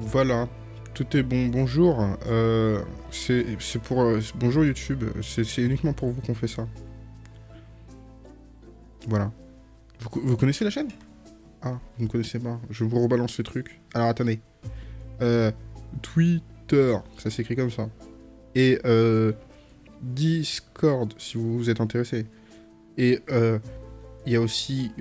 Voilà, tout est bon. Bonjour, euh, c'est pour... euh, bonjour YouTube, c'est uniquement pour vous qu'on fait ça. Voilà. Vous, co- vous connaissez la chaîne? Ah, vous ne connaissez pas. Je vous rebalance ce truc. Alors attendez. Euh, Twitter, ça s'écrit comme ça. Et Discord, si vous vous êtes intéressé. Et il y a aussi,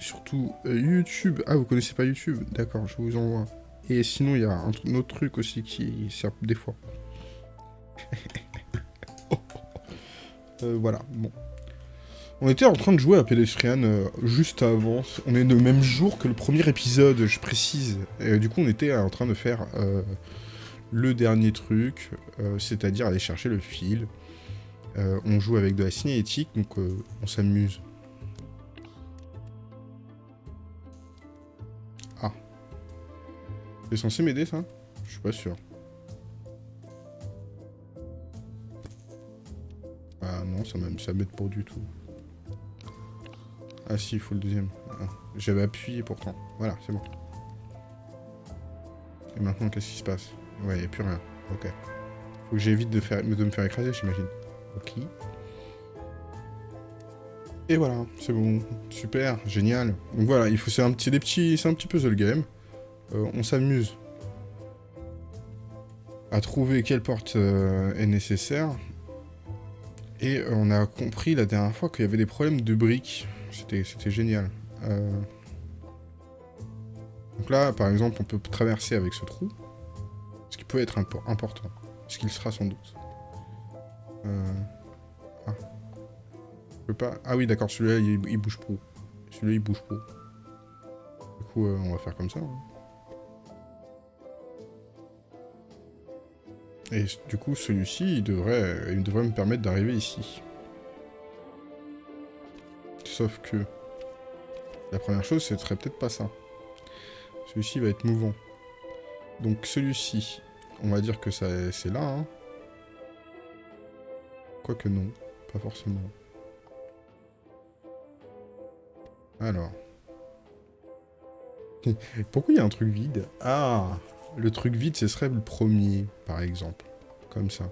surtout, YouTube. Ah, vous connaissez pas YouTube? D'accord, je vous envoie. Et sinon, il y a un, un autre truc aussi qui sert des fois. Euh, voilà, bon. On était en train de jouer à Pedestrian euh, juste avant. On est le même jour que le premier épisode, je précise. Et du coup, on était en train de faire euh, le dernier truc, c'est-à-dire aller chercher le fil. On joue avec de la cinétique, donc on s'amuse. C'est censé m'aider, ça Je suis pas sûr. Ah non, ça m'aide pas du tout. Ah si, il faut le deuxième. Ah, J'avais appuyé pourtant. Voilà, c'est bon. Et maintenant, qu'est-ce qui se passe Ouais, il a plus rien. Ok. Faut que j'évite de, me faire écraser, j'imagine. Ok. Et voilà, c'est bon. Super, génial. Donc voilà, il faut c'est un des petits c'est un petit puzzle game. Euh, on s'amuse à trouver quelle porte euh, est nécessaire. Et euh, on a compris la dernière fois qu'il y avait des problèmes de briques. C'était génial. Donc là, par exemple, on peut traverser avec ce trou. Ce qui peut être impo- important. Ce qu'il sera sans doute. Ah. Je peux pas... Ah oui, d'accord, celui-là, il, bouge pas. Celui-là, il bouge pas. Du coup, on va faire comme ça. hein. Et du coup, celui-ci, il devrait, il devrait me permettre d'arriver ici. Sauf que... La première chose, ce serait peut-être pas ça. Celui-ci va être mouvant. Donc celui-ci, on va dire que c'est là. Hein. Quoique non, pas forcément. Alors. Pourquoi il y a un truc vide? Ah Le truc vide, ce serait le premier, par exemple. Comme ça.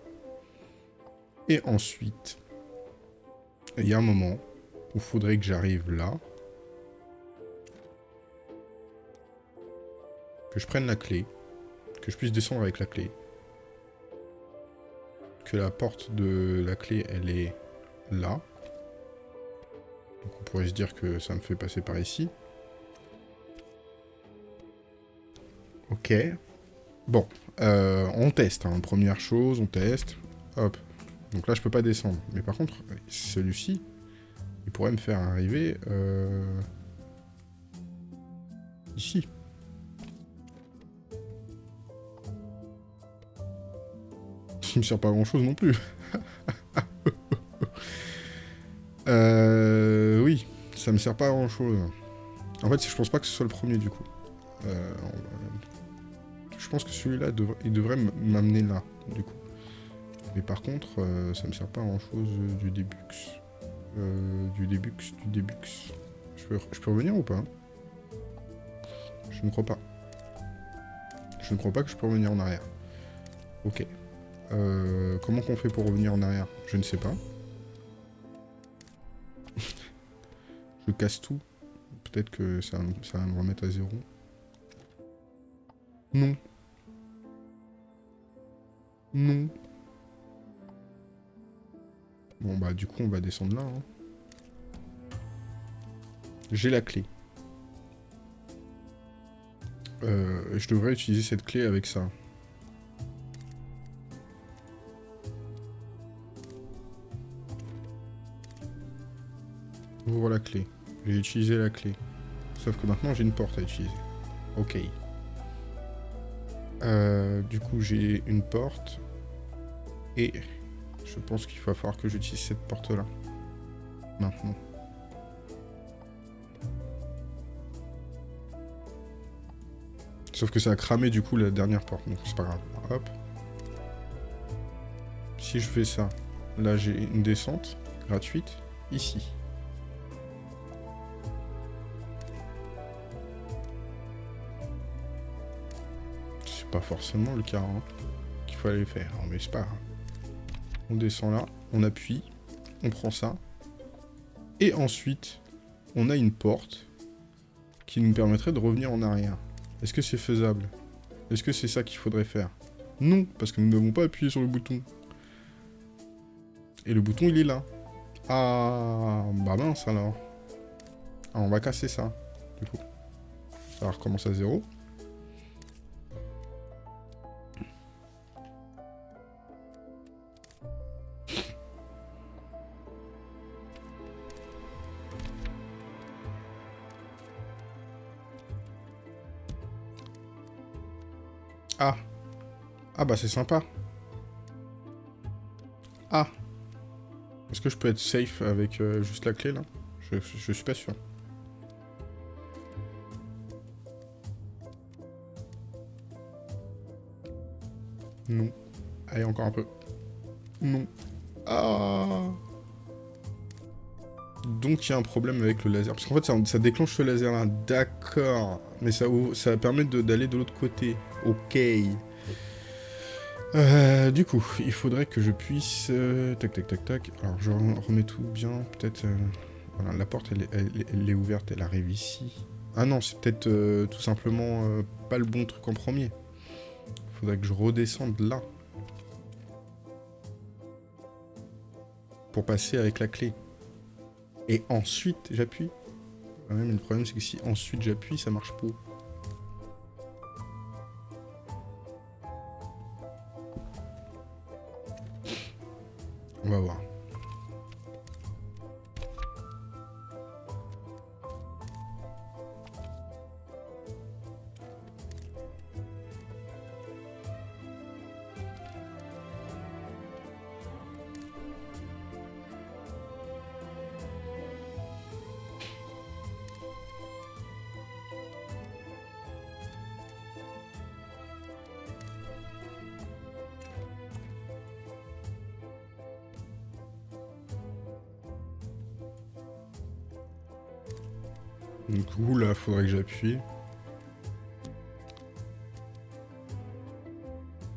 Et ensuite, il y a un moment où il faudrait que j'arrive là. Que je prenne la clé. Que je puisse descendre avec la clé. Que la porte de la clé, elle est là. Donc on pourrait se dire que ça me fait passer par ici. Ok. Bon, euh, on teste. hein. Première chose, on teste. Hop. Donc là, je peux pas descendre. Mais par contre, celui-ci, il pourrait me faire arriver euh, ici. Qui me sert pas à grand chose non plus. euh, oui, ça me sert pas à grand chose. En fait, je pense pas que ce soit le premier du coup. Euh, je pense que celui-là, il devrait m'amener là, du coup. Mais par contre, euh, ça me sert pas à grand chose du débux. Euh, du débux, du débux. Je peux, revenir ou pas? Je ne crois pas. Je ne crois pas que je peux revenir en arrière. Ok. Euh, comment qu'on fait pour revenir en arrière? Je ne sais pas. je casse tout. Peut-être que ça va me remettre à zéro. Non. Non. Bon bah du coup on va descendre là. hein. J'ai la clé. Euh, je devrais utiliser cette clé avec ça. Ouvre la clé. J'ai utilisé la clé. Sauf que maintenant j'ai une porte à utiliser. Ok. Euh, du coup j'ai une porte. Et je pense qu'il va falloir que j'utilise cette porte-là. Maintenant. Sauf que ça a cramé du coup la dernière porte, donc c'est pas grave. Hop. Si je fais ça, là j'ai une descente gratuite ici. c'est pas forcément le cas hein, qu'il aller faire, hein, mais c'est pas grave. On descend là, on appuie, on prend ça. Et ensuite, on a une porte qui nous permettrait de revenir en arrière. Est-ce que c'est faisable? Est-ce que c'est ça qu'il faudrait faire? Non, parce que nous n'avons pas appuyé sur le bouton. Et le bouton, il est là. Ah, bah mince alors. Ah, on va casser ça, du coup. Ça va à zéro. Bah c'est sympa. Ah. Est-ce que je peux être safe avec euh, juste la clé là? Je, suis pas sûr. Non. Allez, encore un peu. Non. Ah Donc il y a un problème avec le laser. Parce qu'en fait, ça, déclenche ce laser là. D'accord. Mais ça, ça permet d'aller de, l'autre côté. Ok. Euh, du coup, il faudrait que je puisse... Euh, tac, tac, tac, tac. Alors, je remets tout bien. Peut-être... Euh, voilà, la porte, elle, est ouverte. Elle arrive ici. Ah non, c'est peut-être tout simplement pas le bon truc en premier. Faudrait que je redescende là. Pour passer avec la clé. Et ensuite, j'appuie. le problème, c'est que si ensuite j'appuie, ça marche pas. On va.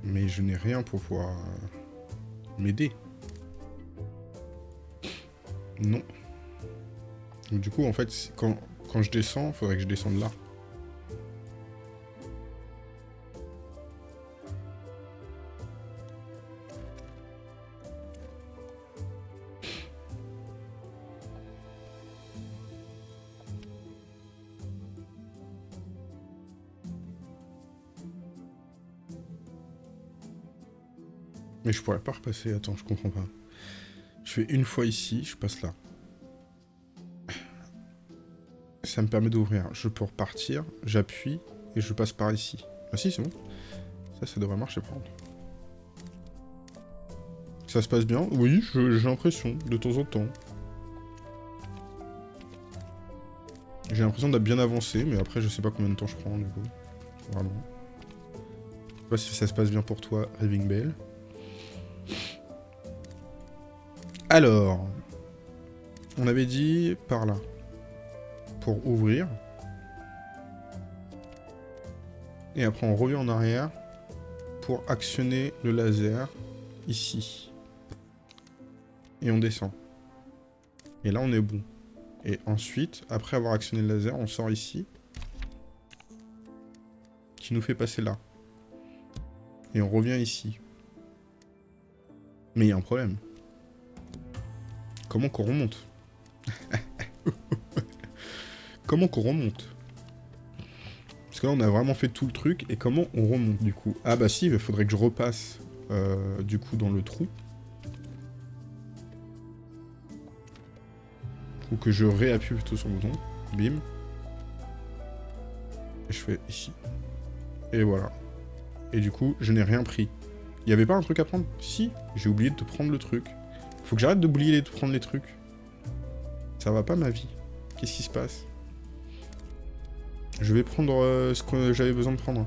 Mais je n'ai rien pour pouvoir euh, m'aider. Non. du coup, en fait, quand, quand je descends, faudrait que je descende là. Mais je pourrais pas repasser, attends, je comprends pas. Je fais une fois ici, je passe là. Ça me permet d'ouvrir. Je peux repartir, j'appuie, et je passe par ici. Ah si, c'est bon. Ça, ça devrait marcher par contre. Ça se passe bien? Oui, j'ai l'impression, de temps en temps. J'ai l'impression d'être bien avancé, mais après, je sais pas combien de temps je prends, du coup. Vraiment. Je sais pas si ça se passe bien pour toi, Raving Bell. Alors, on avait dit par là, pour ouvrir. Et après, on revient en arrière pour actionner le laser ici. Et on descend. Et là, on est bon. Et ensuite, après avoir actionné le laser, on sort ici. Qui nous fait passer là. Et on revient ici. Mais il y a un problème. Comment qu'on remonte Comment qu'on remonte Parce que là, on a vraiment fait tout le truc. Et comment on remonte, du coup? Ah bah si, il faudrait que je repasse, euh, du coup, dans le trou. Ou que je réappuie plutôt sur le bouton. Bim. Et je fais ici. Et voilà. Et du coup, je n'ai rien pris. Il n'y avait pas un truc à prendre? Si, j'ai oublié de te prendre le truc. Faut que j'arrête d'oublier de prendre les trucs. Ça va pas ma vie. Qu'est-ce qui se passe? Je vais prendre euh, ce que j'avais besoin de prendre.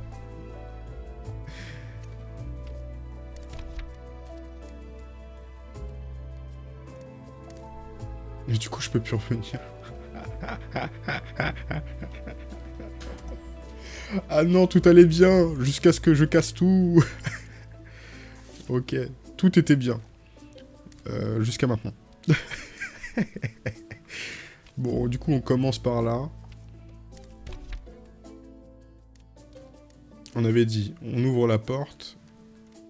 Mais du coup, je peux plus revenir. Ah non, tout allait bien, jusqu'à ce que je casse tout. ok, tout était bien. Euh, jusqu'à maintenant. bon, du coup, on commence par là. On avait dit, on ouvre la porte.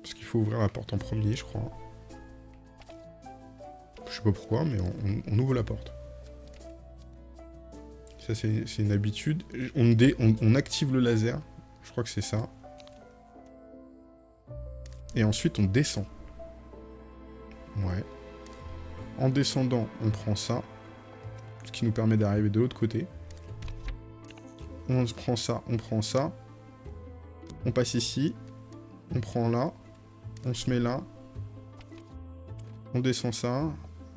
Parce qu'il faut ouvrir la porte en premier, je crois. Je sais pas pourquoi, mais on, ouvre la porte. Ça, c'est une habitude. On, on, active le laser. Je crois que c'est ça. Et ensuite, on descend. Ouais. En descendant, on prend ça. Ce qui nous permet d'arriver de l'autre côté. On prend ça, on prend ça. On passe ici. On prend là. On se met là. On descend ça.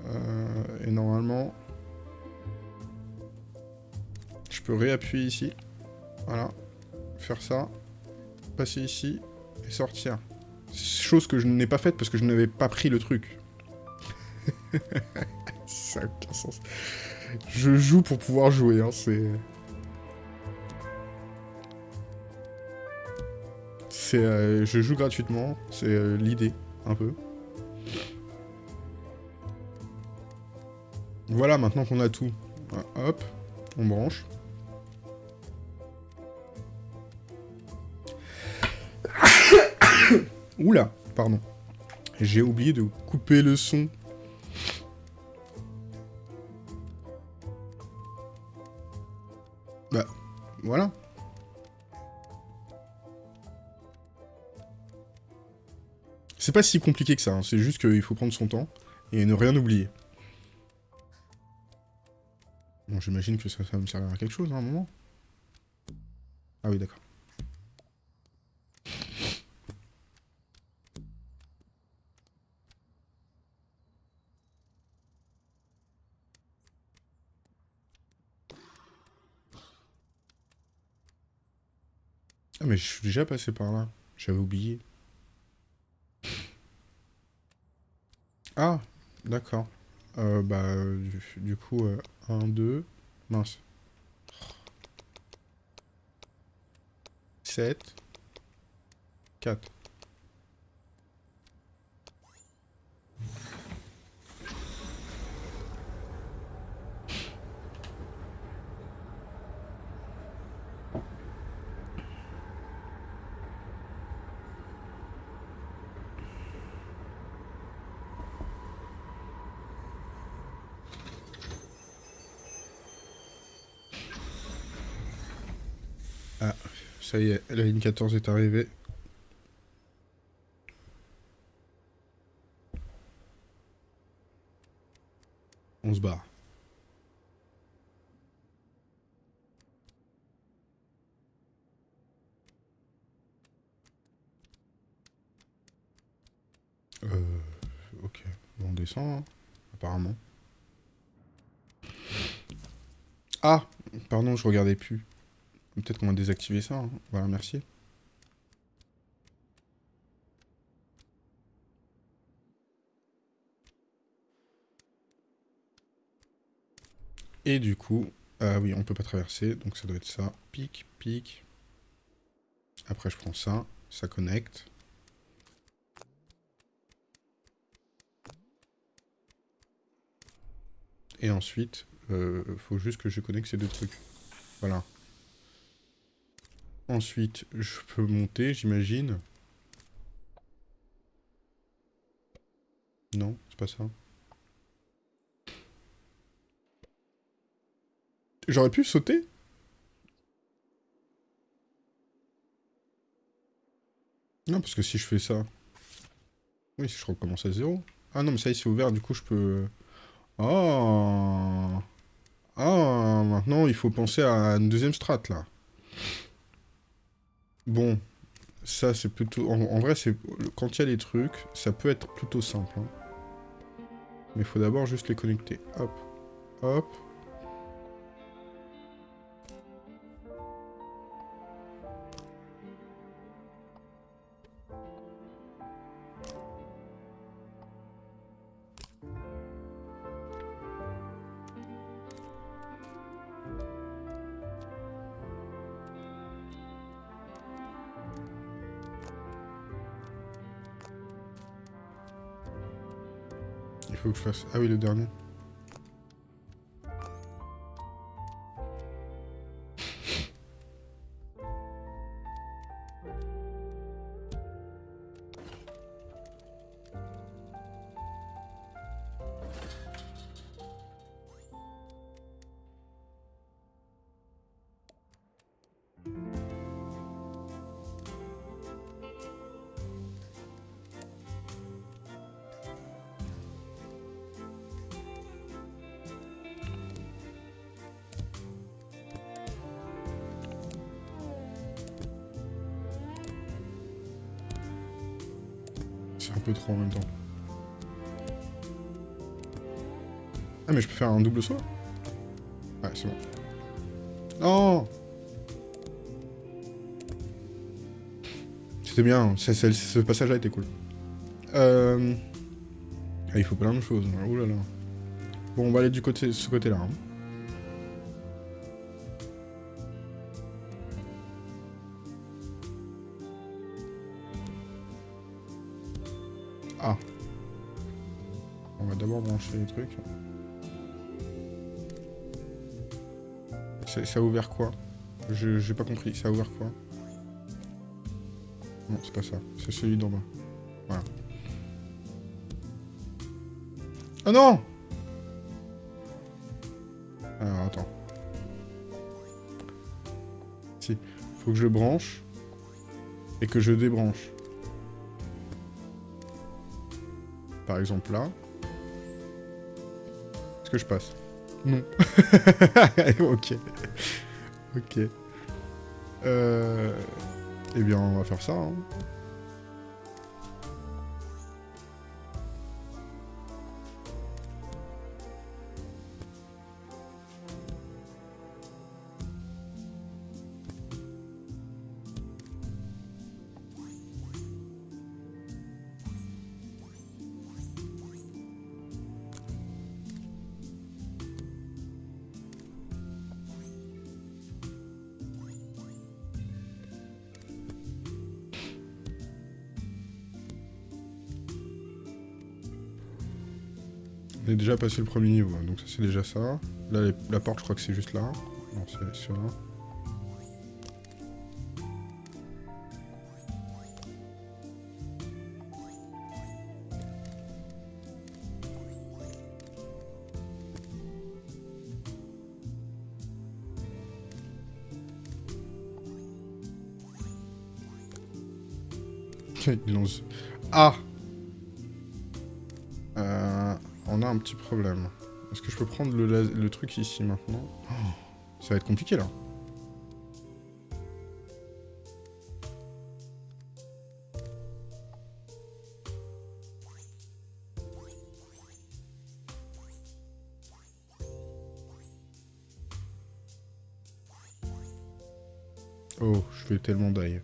Euh, et normalement, je peux réappuyer ici. Voilà. Faire ça. Passer ici. Et sortir. Chose que je n'ai pas faite parce que je n'avais pas pris le truc. Je joue pour pouvoir jouer, hein, c'est... C'est... Euh, je joue gratuitement, c'est euh, l'idée, un peu. Voilà, maintenant qu'on a tout. Hop, on branche. Oula, pardon. J'ai oublié de couper le son. Voilà. C'est pas si compliqué que ça, hein. c'est juste qu'il faut prendre son temps et ne rien oublier. Bon, j'imagine que ça, va me servir à quelque chose hein, à un moment. Ah oui, d'accord. Ah mais je suis déjà passé par là. J'avais oublié. Ah, d'accord. Euh, bah, du, coup, 1, 2, mince. 7, 4. Ça y est, la ligne 14 est arrivée. On se barre. Euh... Ok. on descend, hein, apparemment. Ah Pardon, je regardais plus. Peut-être qu'on va désactiver ça. Hein. Voilà, merci. Et du coup, ah oui, on peut pas traverser, donc ça doit être ça. Pic, pic. Après, je prends ça, ça connecte. Et ensuite, euh, faut juste que je connecte ces deux trucs. Voilà. Ensuite, je peux monter, j'imagine. Non, c'est pas ça. J'aurais pu sauter Non, parce que si je fais ça... Oui, si je recommence à zéro. Ah non, mais ça, il s'est ouvert, du coup, je peux... Oh Ah Maintenant, il faut penser à une deuxième strat, là. Bon, ça c'est plutôt... En, vrai, c'est quand il y a des trucs, ça peut être plutôt simple. Hein. Mais il faut d'abord juste les connecter. Hop, hop. Ah oui, le dernier. Double saut Ouais, c'est bon. Non C'était bien, ce passage-là était cool. Euh... Ah, il faut plein de choses. Hein. Ouh là là. Bon, on va aller du côté, ce côté-là. Hein. Ah. On va d'abord brancher les trucs. Ça a ouvert quoi? J'ai pas compris. Ça a ouvert quoi? Non, c'est pas ça. C'est celui d'en bas. Voilà. Oh non Alors, attends. Si. Faut que je branche. Et que je débranche. Par exemple là. Est-ce que je passe? Non. ok. Ok. Euh... Eh bien, on va faire ça. Hein. Passé le premier niveau, donc ça c'est déjà ça. Là, la porte, je crois que c'est juste là. Non, c'est là. Il lance... Ah petit problème. Est-ce que je peux prendre le, truc ici maintenant? Oh, Ça va être compliqué là. Oh, je fais tellement d'ail.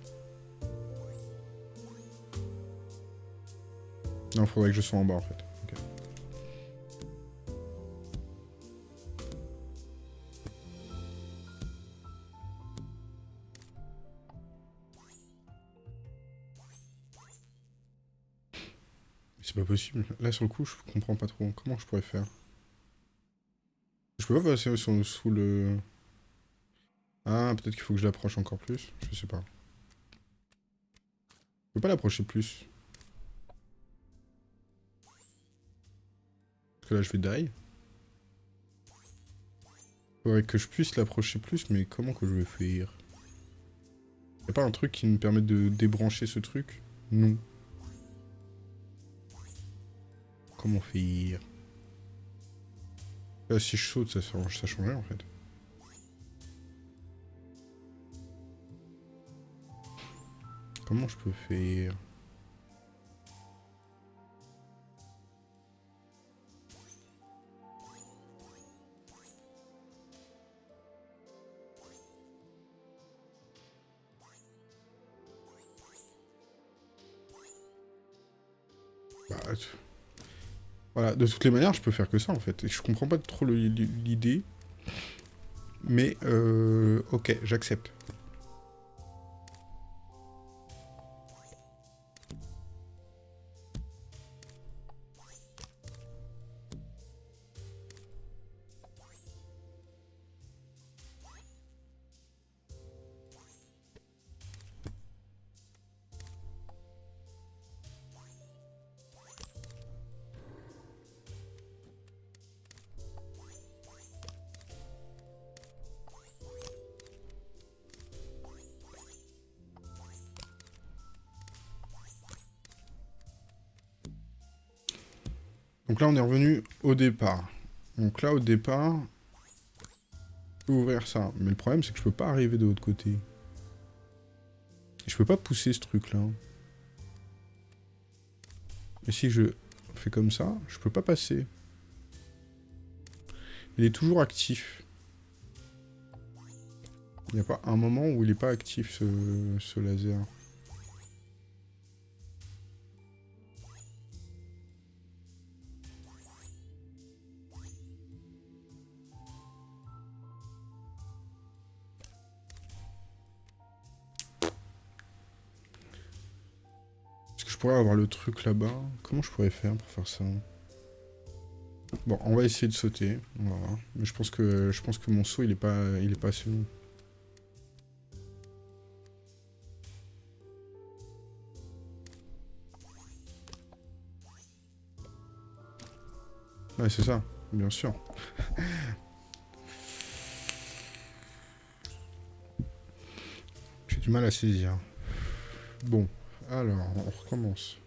Non, faudrait que je sois en bas en fait. Là, sur le coup, je comprends pas trop. Comment je pourrais faire? Je peux pas passer sous le... Ah, peut-être qu'il faut que je l'approche encore plus. Je sais pas. Je peux pas l'approcher plus. Parce que là, je vais die. Faudrait que je puisse l'approcher plus, mais comment que je vais faire? Y'a pas un truc qui me permet de débrancher ce truc? Non. Comment faire si je saute, ça, ça change rien en fait. Comment je peux faire? De toutes les manières, je peux faire que ça, en fait. Je comprends pas trop l'idée. Mais, euh, ok, j'accepte. Donc là, on est revenu au départ. Donc là, au départ, je peux ouvrir ça. Mais le problème, c'est que je peux pas arriver de l'autre côté. Je peux pas pousser ce truc-là. Et si je fais comme ça, je peux pas passer. Il est toujours actif. Il n'y a pas un moment où il n'est pas actif, ce, ce laser. Pourrais avoir le truc là-bas. Comment je pourrais faire pour faire ça? Bon, on va essayer de sauter. On va voir. Mais je pense que je pense que mon saut il est pas il est pas assez long. Ouais, c'est ça, bien sûr. J'ai du mal à saisir. Bon. Alors, on recommence.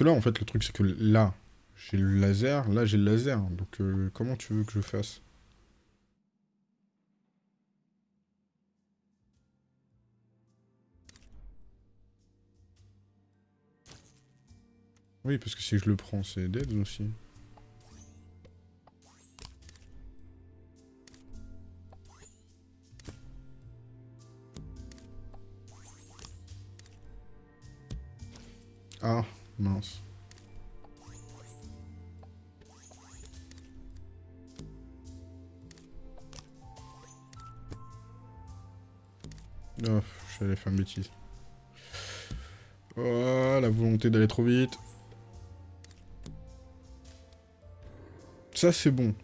Que là, en fait, le truc, c'est que là, j'ai le laser, là, j'ai le laser. Donc, euh, comment tu veux que je fasse? Oui, parce que si je le prends, c'est dead aussi. Ah Mince. Oh, j'allais faire une bêtise. Oh, la volonté d'aller trop vite. Ça, c'est bon.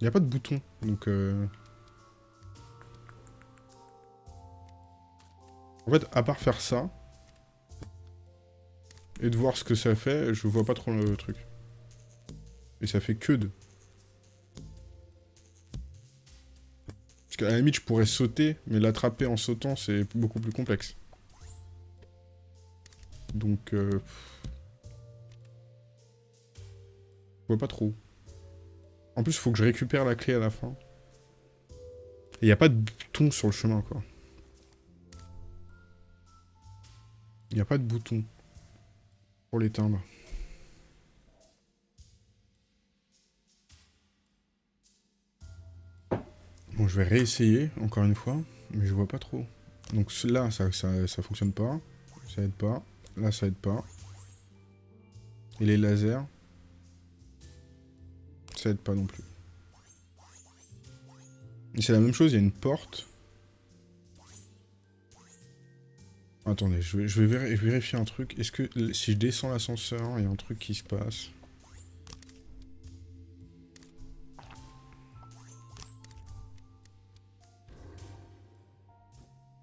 Il n'y a pas de bouton, donc... Euh... En fait, à part faire ça, et de voir ce que ça fait, je vois pas trop le truc. Et ça fait que de... Parce qu'à la limite, je pourrais sauter, mais l'attraper en sautant, c'est beaucoup plus complexe. Donc... Euh... Je vois pas trop. En plus, il faut que je récupère la clé à la fin. Il n'y a pas de bouton sur le chemin, quoi. Il n'y a pas de bouton pour l'éteindre. Bon, je vais réessayer, encore une fois, mais je vois pas trop. Donc là, ça, ça, ça fonctionne pas. Ça aide pas. Là, ça aide pas. Et les lasers, pas non plus. C'est la même chose, il y a une porte. Attendez, je vais, je vais vérifier un truc. Est-ce que si je descends l'ascenseur, il y a un truc qui se passe?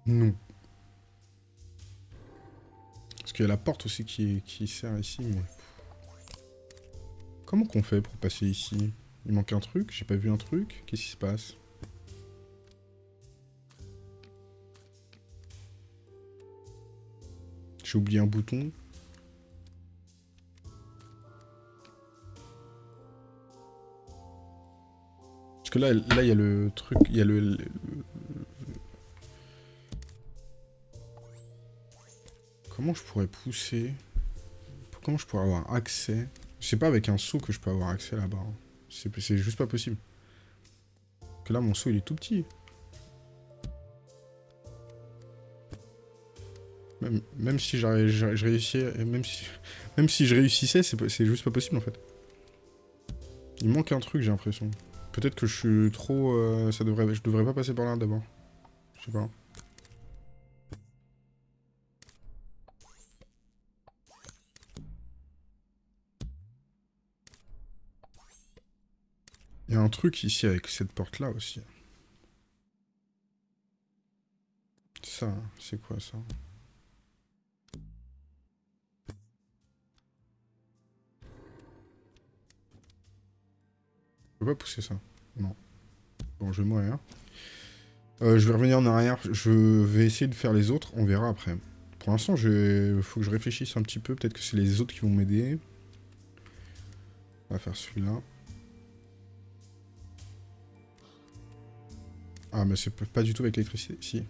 Non. Parce qu'il y a la porte aussi qui, qui sert ici. Comment qu'on fait pour passer ici? Il manque un truc J'ai pas vu un truc. Qu'est-ce qui se passe? J'ai oublié un bouton. Parce que là, là, il y a le truc, il y a le, Comment je pourrais pousser? Comment je pourrais avoir accès? C'est pas avec un saut que je peux avoir accès là-bas. Hein. C'est juste pas possible. Que là, mon saut, il est tout petit. Même, si je réussissais, même si, même si je réussissais, c'est juste pas possible en fait. Il manque un truc, j'ai l'impression. Peut-être que je suis trop... Euh, ça devrait, je devrais pas passer par là d'abord. Je sais pas. Truc ici avec cette porte-là aussi. Ça, c'est quoi ça? Je peux pas pousser ça. Non. Bon, je vais mourir. Euh, je vais revenir en arrière. Je vais essayer de faire les autres. On verra après. Pour l'instant, il faut que je réfléchisse un petit peu. Peut-être que c'est les autres qui vont m'aider. On va faire celui-là. Ah, mais c'est pas du tout avec l'électricité. Si.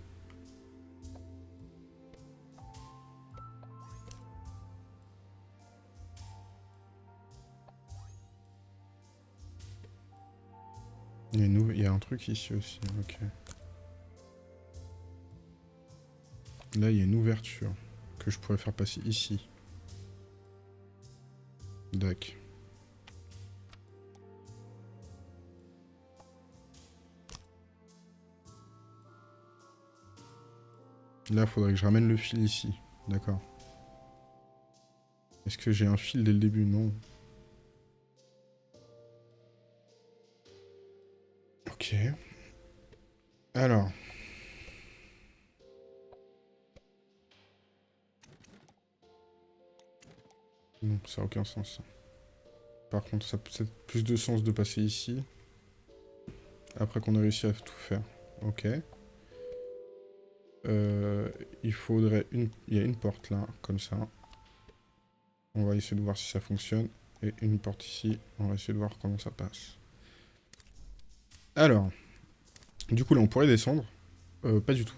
Il y, a un truc ici aussi, ok. Là, il y a une ouverture que je pourrais faire passer ici. D'accord. Là, faudrait que je ramène le fil ici. D'accord. Est-ce que j'ai un fil dès le début? Non. Ok. Alors. Non, ça n'a aucun sens. Par contre, ça a peut-être plus de sens de passer ici. Après qu'on a réussi à tout faire. Ok. Euh, il faudrait une... Il y a une porte là, comme ça. On va essayer de voir si ça fonctionne. Et une porte ici. On va essayer de voir comment ça passe. Alors, du coup là on pourrait descendre. Euh, pas du tout.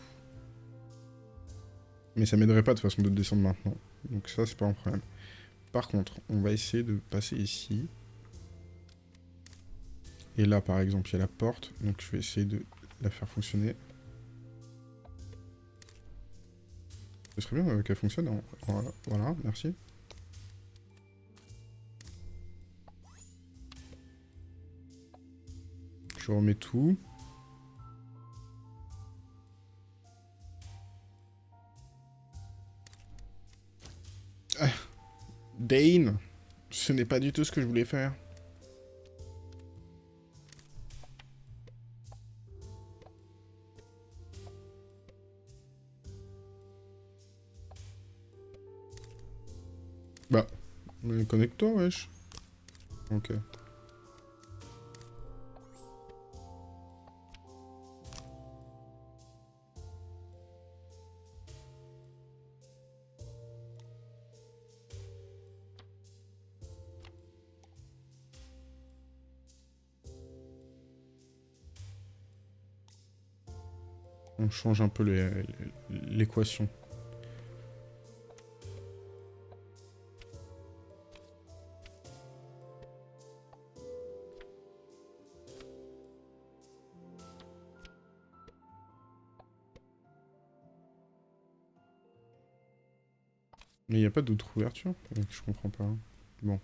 Mais ça m'aiderait pas de façon de descendre maintenant. Donc ça c'est pas un problème. Par contre, on va essayer de passer ici. Et là par exemple il y a la porte. Donc je vais essayer de la faire fonctionner. Ce serait bien euh, qu'elle fonctionne. Voilà, merci. Je remets tout. Ah, Dane, ce n'est pas du tout ce que je voulais faire. Connecte-toi, wesh. Ok. on change un peu l'équation. Mais il pas d'autre ouverture Je comprends pas. Bon.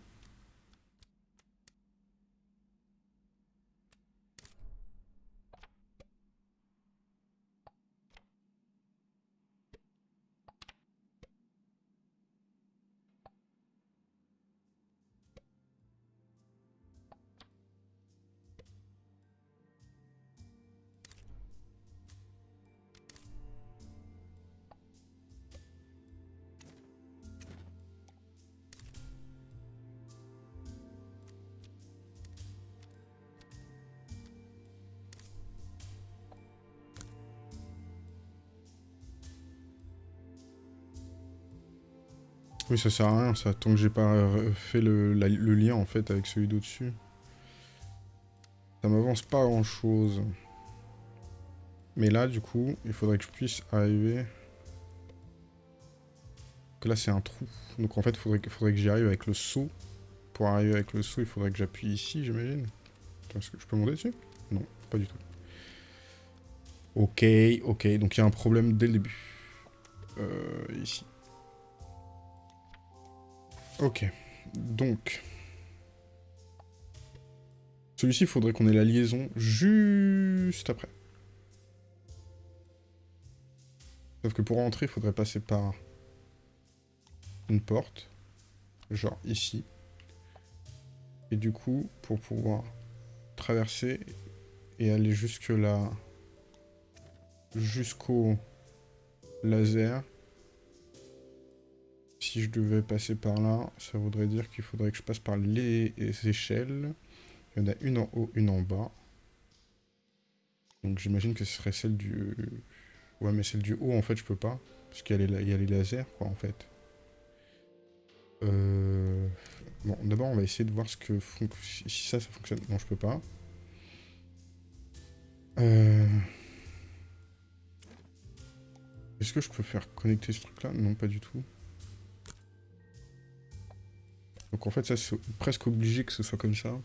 Ça sert à rien, ça, tant que j'ai pas euh, fait le, lien, en fait, avec celui d'au-dessus. Ça m'avance pas grand-chose. Mais là, du coup, il faudrait que je puisse arriver... Que là, c'est un trou. Donc, en fait, il faudrait, faudrait que j'y arrive avec le saut. Pour arriver avec le saut, il faudrait que j'appuie ici, j'imagine. Est-ce que je peux monter dessus? Non, pas du tout. Ok, ok, donc il y a un problème dès le début. euh, ici. Ok. Donc... Celui-ci, il faudrait qu'on ait la liaison juste après. Sauf que pour rentrer, il faudrait passer par une porte. Genre ici. Et du coup, pour pouvoir traverser et aller jusque là, jusqu'au laser, si je devais passer par là, ça voudrait dire qu'il faudrait que je passe par les échelles. Il y en a une en haut, une en bas. Donc j'imagine que ce serait celle du... Ouais, mais celle du haut, en fait, je peux pas. Parce qu'il y, a les lasers, quoi, en fait. Euh... Bon, d'abord, on va essayer de voir ce que si ça, ça fonctionne. Non, je peux pas. Euh... Est-ce que je peux faire connecter ce truc-là? Non, pas du tout. Donc en fait, ça, c'est presque obligé que ce soit comme ça.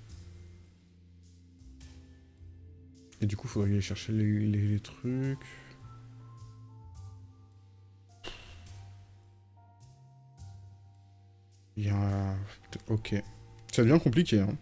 Et du coup, faudrait aller chercher les, trucs. Il y a... Ok. Ça devient compliqué, hein.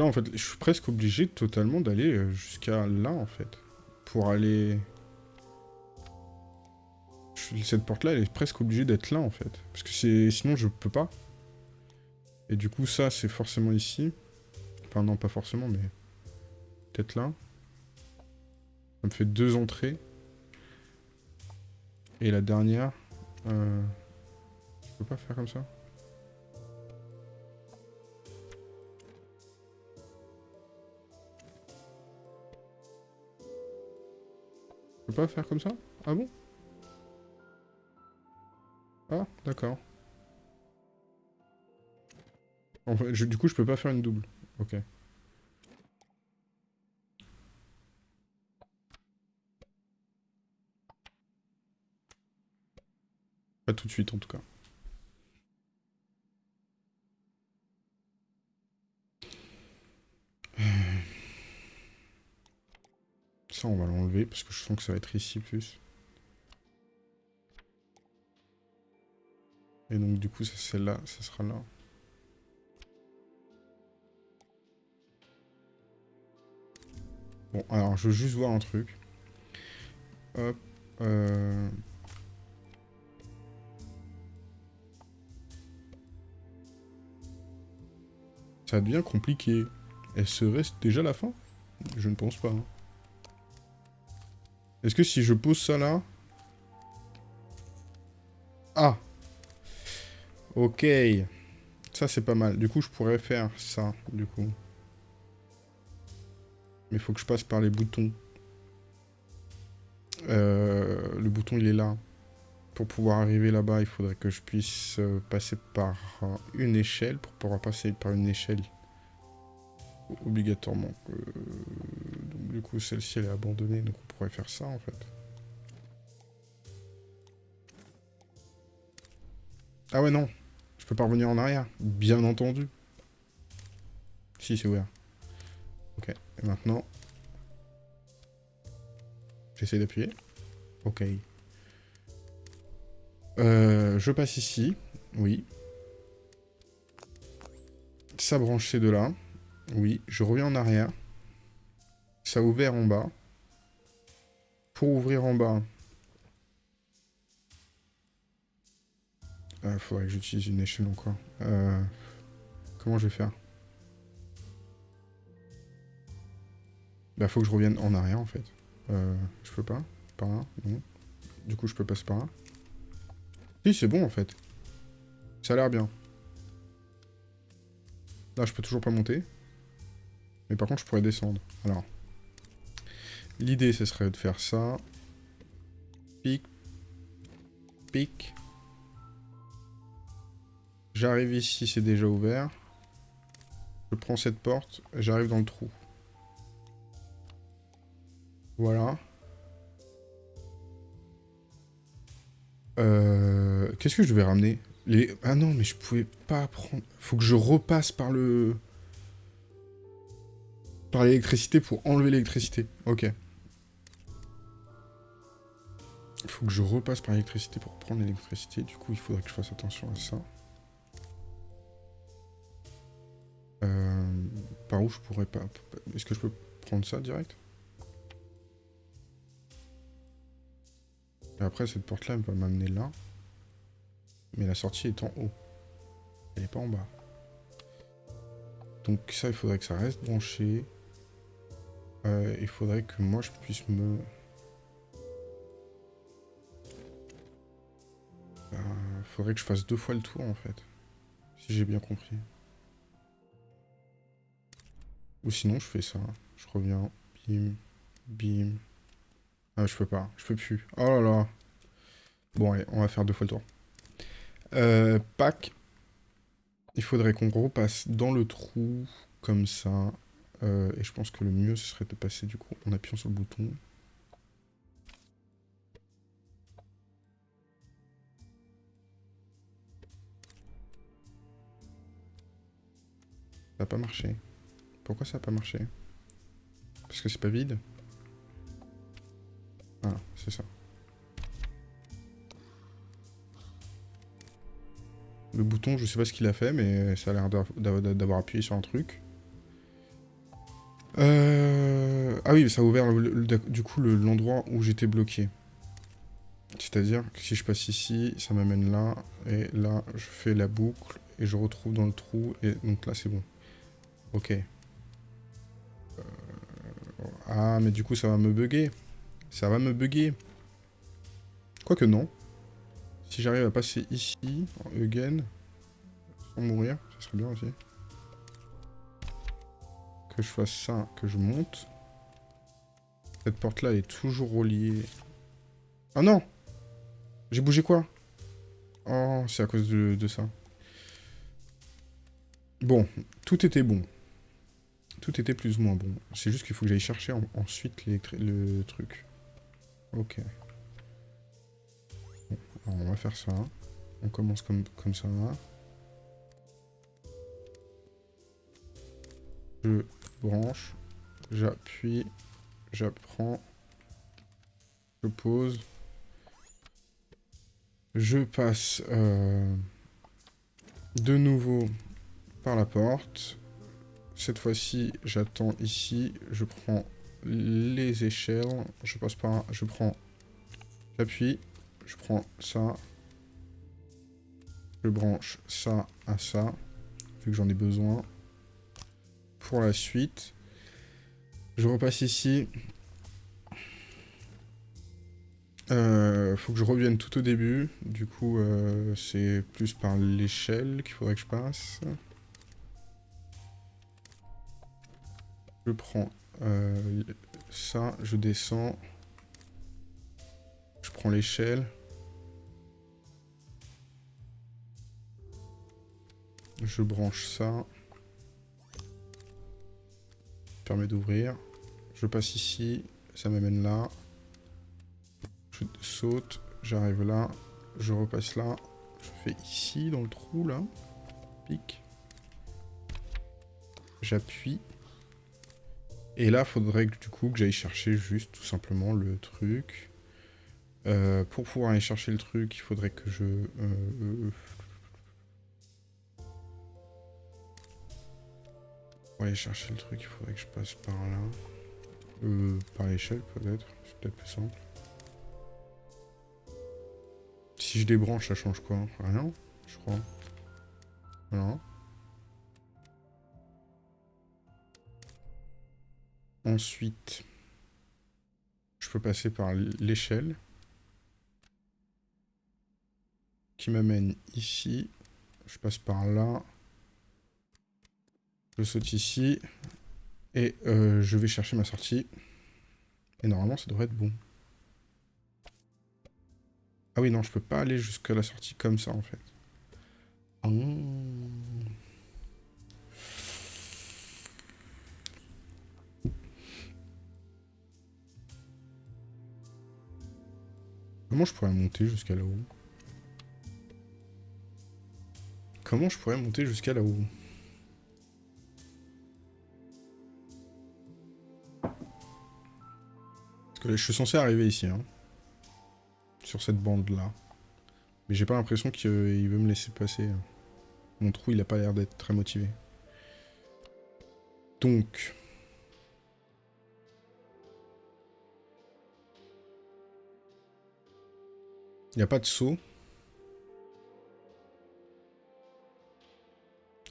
Là, en fait, je suis presque obligé totalement d'aller euh, jusqu'à là, en fait pour aller... Cette porte-là, elle est presque obligée d'être là, en fait. Parce que sinon, je peux pas. Et du coup, ça, c'est forcément ici. Enfin, non, pas forcément, mais... Peut-être là. Ça me fait deux entrées. Et la dernière... Euh... Je peux pas faire comme ça? Peux pas faire comme ça? Ah bon? Ah, d'accord. En fait, du coup, je peux pas faire une double. Ok. Pas tout de suite, en tout cas. On va l'enlever parce que je sens que ça va être ici plus. Et donc, du coup, celle-là, ça sera là. Bon, alors, je veux juste voir un truc. Hop. Euh... Ça devient compliqué. Reste déjà la fin? Je ne pense pas. Hein. Est-ce que si je pose ça là... Ah Ok. Ça, c'est pas mal. Du coup, je pourrais faire ça, du coup. Mais faut que je passe par les boutons. Euh, le bouton, il est là. Pour pouvoir arriver là-bas, il faudrait que je puisse euh, passer par une échelle. Pour pouvoir passer par une échelle, obligatoirement. Donc, du coup, celle-ci, elle est abandonnée, pourrait faire ça, en fait. Ah ouais, non. Je peux pas revenir en arrière. Bien entendu. Si, c'est ouvert. Ok. Et maintenant... J'essaie d'appuyer. Ok. Euh, je passe ici. Oui. Ça branche ces deux-là. Oui, je reviens en arrière. Ça a ouvert en bas. Pour ouvrir en bas... Il euh, faudrait que j'utilise une échelle encore. Euh, comment je vais faire? Bah faut que je revienne en arrière en fait. Euh, je peux pas Par là Non. Du coup je peux passer par là. Si c'est bon en fait. Ça a l'air bien. Là je peux toujours pas monter. Mais par contre, je pourrais descendre. Alors, l'idée, ce serait de faire ça. Pic. Pic. J'arrive ici, c'est déjà ouvert. Je prends cette porte, j'arrive dans le trou. Voilà. Euh, Qu'est-ce que je vais ramener? Ah non, mais je pouvais pas prendre... Faut que je repasse par le... Par l'électricité pour enlever l'électricité. Ok. Faut que je repasse par l'électricité pour prendre l'électricité. Du coup, il faudrait que je fasse attention à ça. Euh, par où je pourrais pas... Est-ce que je peux prendre ça direct? Et après, cette porte-là, elle va m'amener là. Mais la sortie est en haut. Elle n'est pas en bas. Donc ça, il faudrait que ça reste branché. Euh, il faudrait que moi, je puisse me... faudrait que je fasse deux fois le tour, en fait. Si j'ai bien compris. Ou sinon, je fais ça. Je reviens. Bim. Bim. Ah, je peux pas. Je peux plus. Oh là là. Bon, allez, on va faire deux fois le tour. Euh, pack. Il faudrait qu'on repasse dans le trou, comme ça. Euh, et je pense que le mieux, ce serait de passer, du coup, en appuyant sur le bouton. Ça n'a pas marché. Pourquoi ça n'a pas marché? Parce que c'est pas vide? Ah, c'est ça. Le bouton, je sais pas ce qu'il a fait, mais ça a l'air d'avoir appuyé sur un truc. Euh... Ah oui, ça a ouvert du coup l'endroit où j'étais bloqué. C'est-à-dire que si je passe ici, ça m'amène là, et là, je fais la boucle, et je retrouve dans le trou, et donc là, c'est bon. Ok. Ah, mais du coup, ça va me bugger. Ça va me bugger. Quoique non. Si j'arrive à passer ici, en again, sans mourir, ça serait bien aussi. Que je fasse ça, que je monte. Cette porte-là est toujours reliée. Ah non J'ai bougé quoi? Oh, c'est à cause de ça. Bon, tout était bon. Tout était plus ou moins bon. C'est juste qu'il faut que j'aille chercher ensuite le truc. Ok. alors on va faire ça. On commence comme, comme ça. Je branche. J'appuie. J'apprends. Je pose. Je passe euh, de nouveau par la porte. Cette fois-ci, j'attends ici, je prends les échelles, je passe par je prends, j'appuie, je prends ça, je branche ça à ça, vu que j'en ai besoin. Pour la suite, je repasse ici. Euh, faut que je revienne tout au début, du coup euh, c'est plus par l'échelle qu'il faudrait que je passe. Je prends euh, ça, je descends. Je prends l'échelle. Je branche ça. Permet d'ouvrir. Je passe ici, ça m'amène là. Je saute, j'arrive là, je repasse là. Je fais ici, dans le trou, là. Pic. J'appuie. Et là, faudrait du coup que j'aille chercher juste tout simplement le truc. Euh, pour pouvoir aller chercher le truc, il faudrait que je... Euh, pour aller chercher le truc, il faudrait que je passe par là. Euh, par l'échelle peut-être, c'est peut-être plus simple. Si je débranche, ça change quoi? Rien, je crois. Voilà. Ensuite, je peux passer par l'échelle qui m'amène ici. Je passe par là. Je saute ici. Et euh, je vais chercher ma sortie. Et normalement, ça devrait être bon. Ah oui, non, je peux pas aller jusqu'à la sortie comme ça, en fait. Oh. Comment je pourrais monter jusqu'à là-haut? Comment je pourrais monter jusqu'à là-haut? Parce que je suis censé arriver ici, hein. Sur cette bande-là. Mais j'ai pas l'impression qu'il veut me laisser passer. Mon trou, il a pas l'air d'être très motivé. Donc... Il n'y a pas de saut.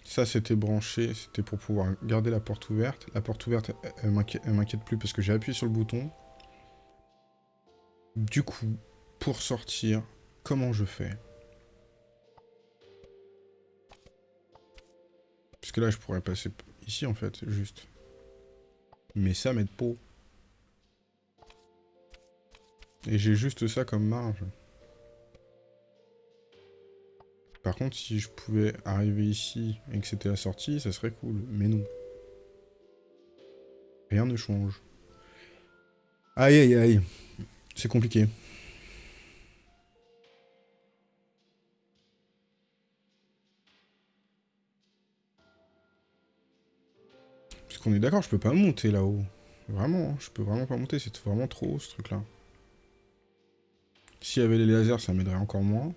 Ça, c'était branché, c'était pour pouvoir garder la porte ouverte. La porte ouverte, elle, m'inquiète plus parce que j'ai appuyé sur le bouton. Du coup, pour sortir, comment je fais? Parce que là, je pourrais passer ici, en fait, juste. Mais ça m'aide pas. Et j'ai juste ça comme marge. Par contre, si je pouvais arriver ici et que c'était la sortie, ça serait cool. Mais non. Rien ne change. Aïe aïe aïe. C'est compliqué. Parce qu'on est d'accord, je peux pas monter là-haut. Vraiment, hein, je peux vraiment pas monter, c'est vraiment trop ce truc-là. S'il y avait les lasers, ça m'aiderait encore moins.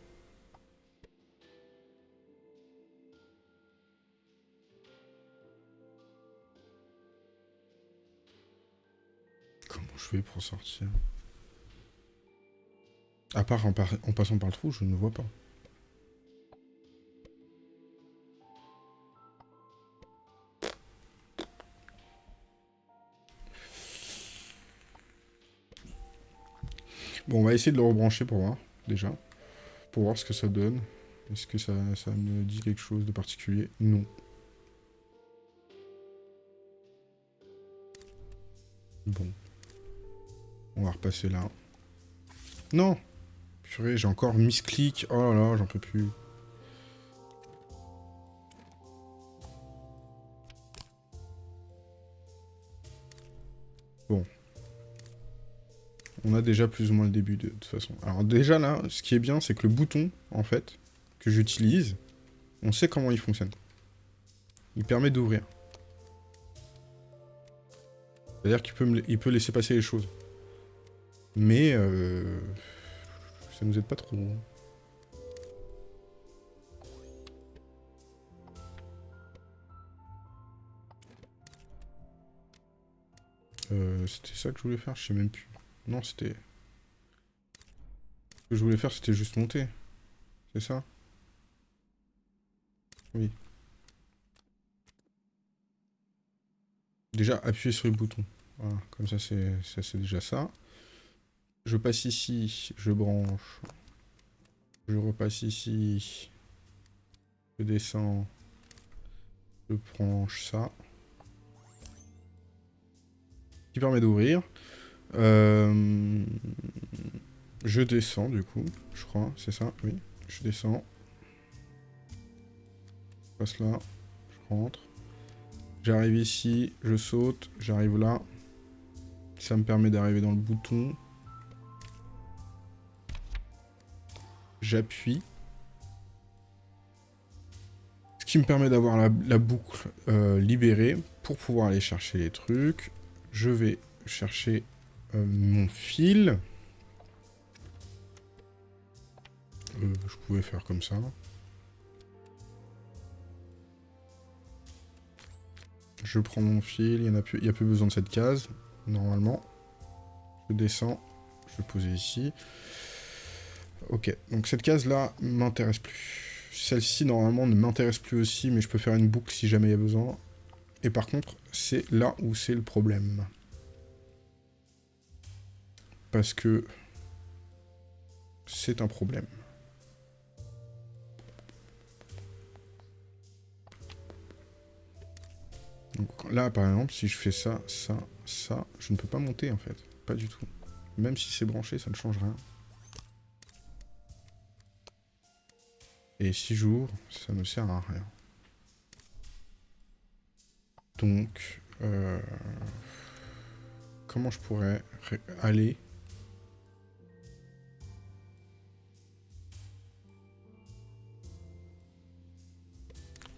Pour sortir À part en, passant par le trou, je ne vois pas. Bon, on va essayer de le rebrancher pour voir, déjà. Pour voir ce que ça donne. Est-ce que ça, ça me dit quelque chose de particulier? Non. Bon. On va repasser là. Non Purée, j'ai encore misclick. Oh là là, j'en peux plus. Bon. On a déjà plus ou moins le début de, toute façon. Alors déjà là, ce qui est bien, c'est que le bouton, en fait, que j'utilise, on sait comment il fonctionne. Il permet d'ouvrir. C'est-à-dire qu'il peut laisser passer les choses. Mais euh, ça nous aide pas trop. Euh, c'était ça que je voulais faire, je sais même plus. Non, c'était... Ce que je voulais faire, c'était juste monter. C'est ça? Oui. Déjà, appuyer sur le bouton. Voilà, comme ça, c'est déjà ça. Je passe ici, je branche. Je repasse ici. Je descends. Je branche ça. Qui permet d'ouvrir. Euh, je descends du coup, je crois, c'est ça, oui. Je descends. Je passe là, je rentre. J'arrive ici, je saute, j'arrive là. Ça me permet d'arriver dans le bouton. J'appuie. Ce qui me permet d'avoir la, boucle euh, libérée pour pouvoir aller chercher les trucs. Je vais chercher euh, mon fil. Euh, je pouvais faire comme ça. Je prends mon fil, il n'y a, plus, a plus besoin de cette case, normalement. Je descends, je vais poser ici. Ok, donc cette case-là m'intéresse plus. Celle-ci, normalement, ne m'intéresse plus aussi, mais je peux faire une boucle si jamais il y a besoin. Et par contre, c'est là où c'est le problème. Parce que c'est un problème. Donc là, par exemple, si je fais ça, ça, ça, je ne peux pas monter, en fait. Pas du tout. Même si c'est branché, ça ne change rien. Et 6 jours, ça ne sert à rien. Donc, euh, comment je pourrais aller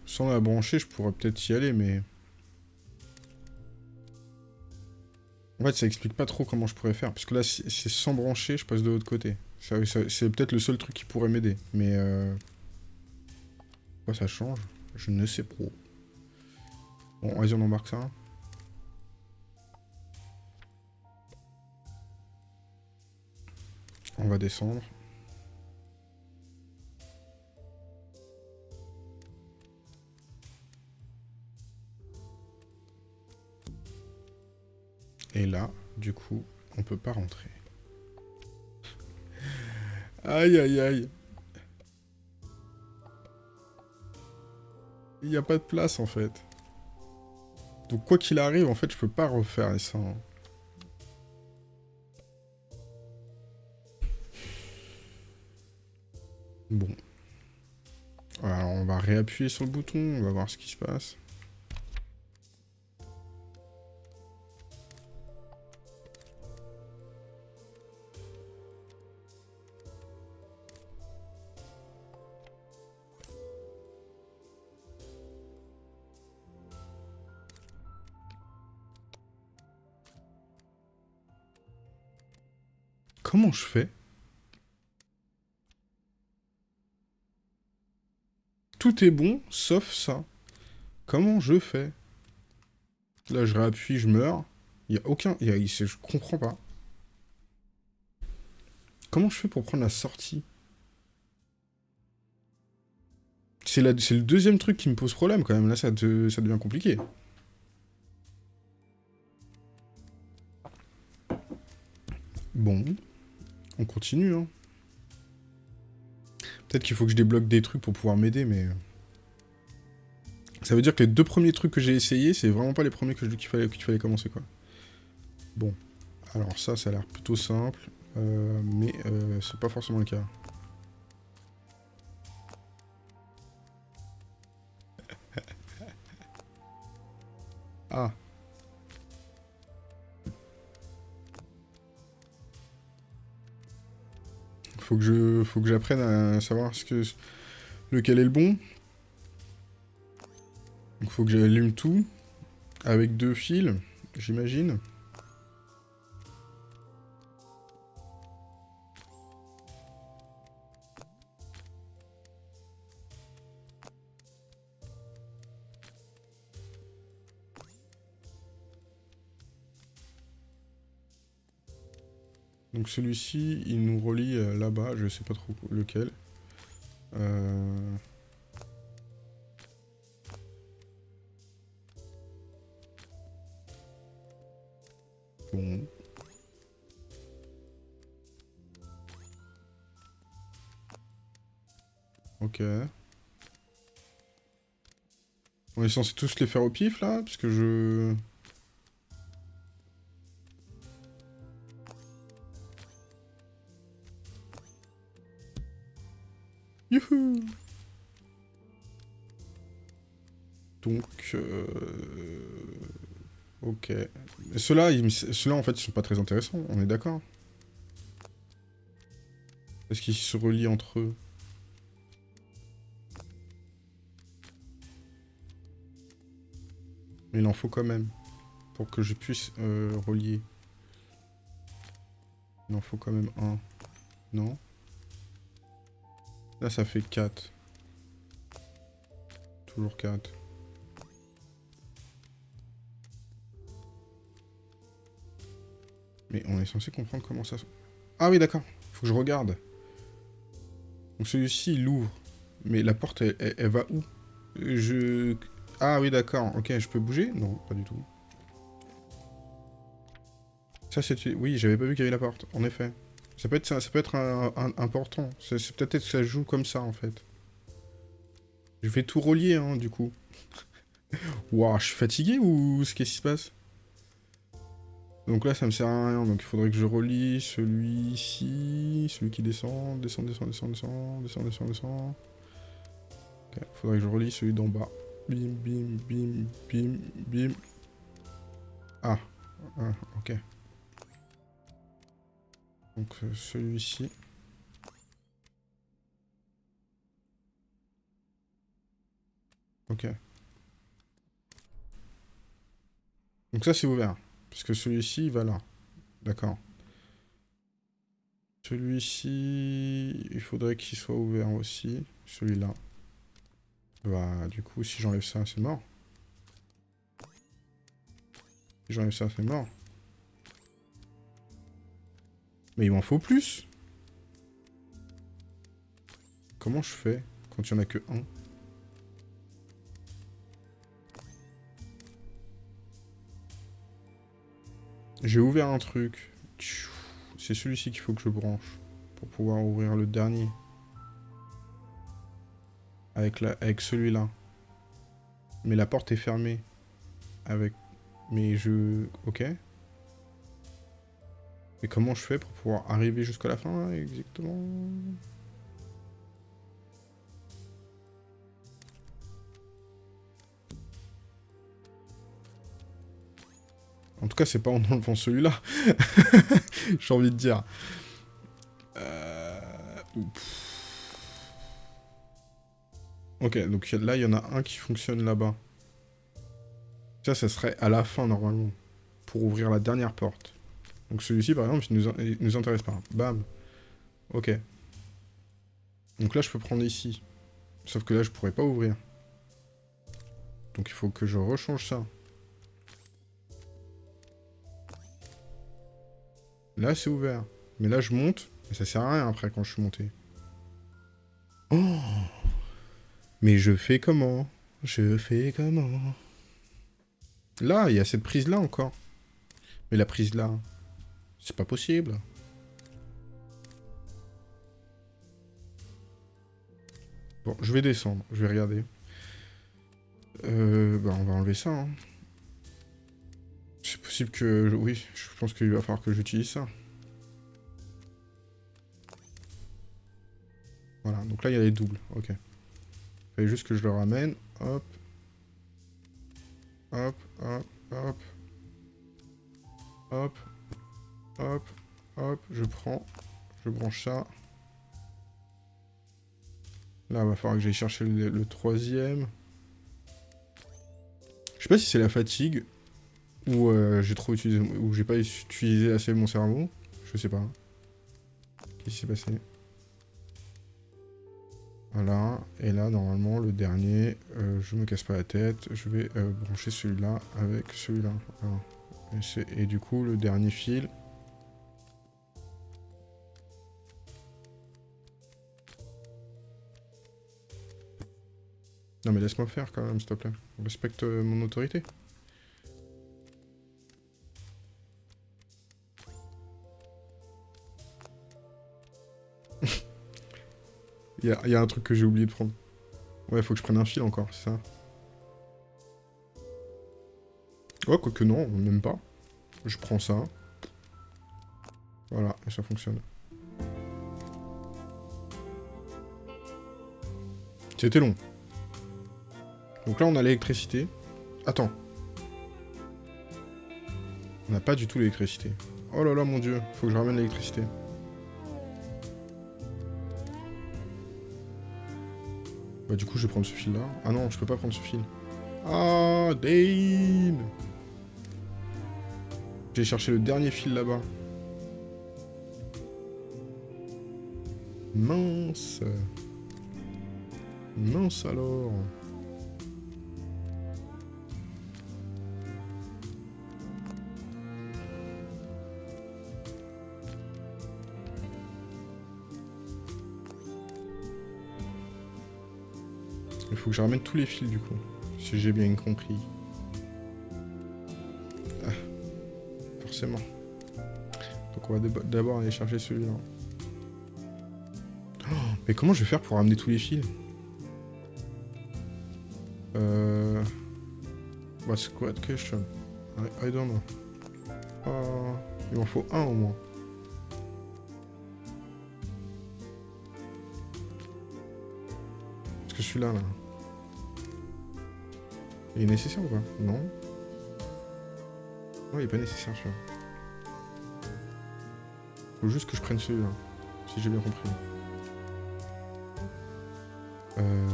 Sans la brancher, je pourrais peut-être y aller, mais... En fait, ça explique pas trop comment je pourrais faire. Parce que là, c'est sans brancher, je passe de l'autre côté. C'est peut-être le seul truc qui pourrait m'aider. Mais... Euh... Ça change Je ne sais pas. Bon, vas-y, on embarque ça. On va descendre. Et là, du coup, on peut pas rentrer. aïe, aïe, aïe. Il n'y a pas de place, en fait. Donc, quoi qu'il arrive, en fait, je peux pas refaire ça. Bon. Alors, on va réappuyer sur le bouton, on va voir ce qui se passe. Comment je fais? Tout est bon, sauf ça. Comment je fais? Là, je réappuie, je meurs. Il n'y a aucun... Y a, je comprends pas. Comment je fais pour prendre la sortie? C'est le deuxième truc qui me pose problème, quand même. Là, ça, ça devient compliqué. Bon. On continue, hein. Peut-être qu'il faut que je débloque des trucs pour pouvoir m'aider, mais... Ça veut dire que les deux premiers trucs que j'ai essayé, c'est vraiment pas les premiers que qu'il fallait, qu'il fallait commencer, quoi. Bon. Alors ça, ça a l'air plutôt simple. Euh, mais euh, c'est pas forcément le cas. Faut que je, faut que j'apprenne à savoir ce que, lequel est le bon. Donc faut que j'allume tout. Avec deux fils, j'imagine. Donc celui-ci, il nous relie euh, là-bas, je sais pas trop lequel. Euh... Bon. Ok. On est censé tous les faire au pif, là Parce que je... Donc... Euh... Ok. Ceux-là, ceux en fait, ils sont pas très intéressants, on est d'accord Est-ce qu'ils se relient entre eux? Mais il en faut quand même. Pour que je puisse euh, relier. Il en faut quand même un. Non? Là, ça fait 4. Toujours 4. Mais on est censé comprendre comment ça... Ah oui, d'accord. Faut que je regarde. Donc celui-ci, il ouvre. Mais la porte, elle, va où? Je... Ah oui, d'accord. Ok, je peux bouger? Non, pas du tout. Ça, c'est... Oui, j'avais pas vu qu'il y avait la porte, en effet. Ça peut être, ça, peut être important. C'est peut-être que ça joue comme ça, en fait. Je vais tout relier, hein, du coup. Waouh, je suis fatigué ou ce qui se passe? Donc là, ça me sert à rien. Donc il faudrait que je relie celui-ci, celui qui descend, descend, descend, descend, descend, descend, descend, descend. Ok, faudrait que je relie celui d'en bas. Bim, bim, bim, bim, bim. Ah, ah ok. Donc euh, celui-ci. Ok. Donc ça, c'est ouvert. Parce que celui-ci, il va là. D'accord. Celui-ci, il faudrait qu'il soit ouvert aussi. Celui-là. Bah, du coup, si j'enlève ça, c'est mort. Si j'enlève ça, c'est mort. Mais il m'en faut plus Comment je fais quand il n'y en a que un? J'ai ouvert un truc. C'est celui-ci qu'il faut que je branche. Pour pouvoir ouvrir le dernier. Avec, la, avec celui-là. Mais la porte est fermée. Avec... Mais je... Ok. Et comment je fais pour pouvoir arriver jusqu'à la fin, exactement? Tout cas, c'est pas en enlevant celui-là. J'ai envie de dire. Euh... Ok, donc là, il y en a un qui fonctionne là-bas. Ça, ça serait à la fin, normalement. Pour ouvrir la dernière porte. Donc celui-ci, par exemple, il nous, nous intéresse pas. Bam. Ok. Donc là, je peux prendre ici. Sauf que là, je pourrais pas ouvrir. Donc il faut que je rechange ça. Là, c'est ouvert. Mais là, je monte. Et ça sert à rien après quand je suis monté. Oh Mais je fais comment? Je fais comment? Là, il y a cette prise-là encore. Mais la prise-là, c'est pas possible. Bon, je vais descendre. Je vais regarder. Euh, bah, on va enlever ça. Hein. Que... Oui, je pense qu'il va falloir que j'utilise ça. Voilà, donc là, il y a les doubles. Ok. Il fallait juste que je le ramène. Hop. Hop, hop, hop. Hop. Hop. Hop. Je prends. Je branche ça. Là, il va falloir que j'aille chercher le troisième. Je sais pas si c'est la fatigue ou euh, j'ai trop utilisé, ou j'ai pas utilisé assez mon cerveau. Je sais pas. Qu'est-ce qui s'est passé? Voilà. Et là, normalement, le dernier, euh, je me casse pas la tête. Je vais euh, brancher celui-là avec celui-là. Et, et, du coup, le dernier fil... Non mais laisse-moi faire quand même, s'il te plaît. Respecte mon autorité. Il y, a un truc que j'ai oublié de prendre. Ouais, faut que je prenne un fil encore, c'est ça Ouais, quoique non, même pas. Je prends ça. Voilà, et ça fonctionne. C'était long. Donc là, on a l'électricité. Attends. On n'a pas du tout l'électricité. Oh là là, mon dieu. Faut que je ramène l'électricité. Bah du coup je vais prendre ce fil là. Ah non, je peux pas prendre ce fil. Ah, Dane J'ai cherché le dernier fil là-bas. Mince Mince alors faut que je ramène tous les fils du coup, si j'ai bien compris. Ah, forcément. Donc on va d'abord aller chercher celui-là. Oh, mais comment je vais faire pour ramener tous les fils? Euh... What's quoi question I, don't know. Oh, il m'en faut un au moins. Est-ce que celui-là, là il est nécessaire ou pas Non. Non, il est pas nécessaire celui-là. Faut juste que je prenne celui-là. Si j'ai bien compris. Euh...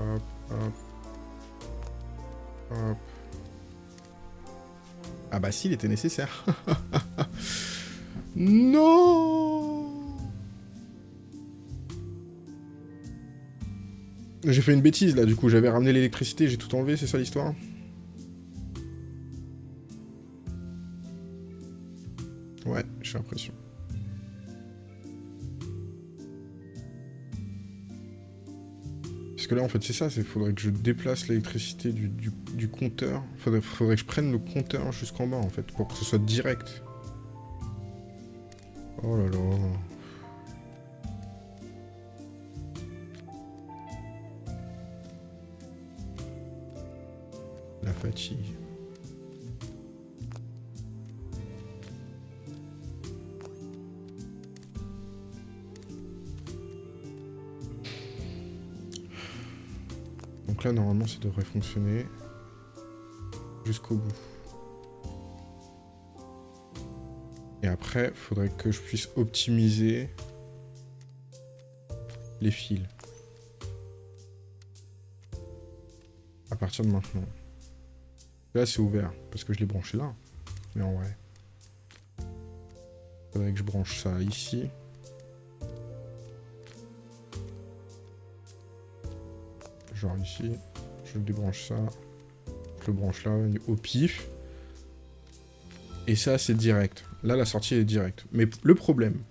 hop, hop. Hop. Ah bah si, il était nécessaire. non J'ai fait une bêtise là, du coup, j'avais ramené l'électricité, j'ai tout enlevé, c'est ça l'histoire Ouais, j'ai l'impression. Parce que là, en fait, c'est ça, il faudrait que je déplace l'électricité du, compteur. Faudrait, faudrait que je prenne le compteur jusqu'en bas, en fait, pour que ce soit direct. Oh là là... Donc là, normalement, ça devrait fonctionner jusqu'au bout. Et après, faudrait que je puisse optimiser les fils. À partir de maintenant. Là, c'est ouvert, parce que je l'ai branché là. Mais en vrai. Faudrait que je branche ça ici. genre ici, je débranche ça, je le branche là, au pif. Et ça, c'est direct. Là, la sortie est directe. Mais le problème,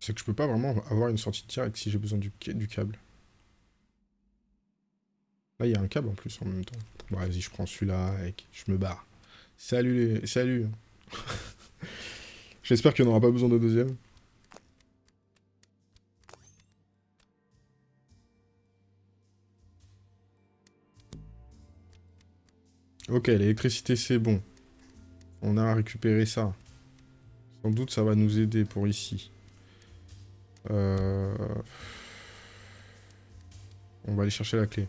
c'est que je peux pas vraiment avoir une sortie directe si j'ai besoin du, du câble. Là, il y a un câble en plus en même temps. Bon, vas-y, je prends celui-là, je me barre. Salut les... Salut J'espère qu'il n'y en aura pas besoin de deuxième. Ok, l'électricité c'est bon. On a récupéré ça. Sans doute ça va nous aider pour ici. Euh, on va aller chercher la clé.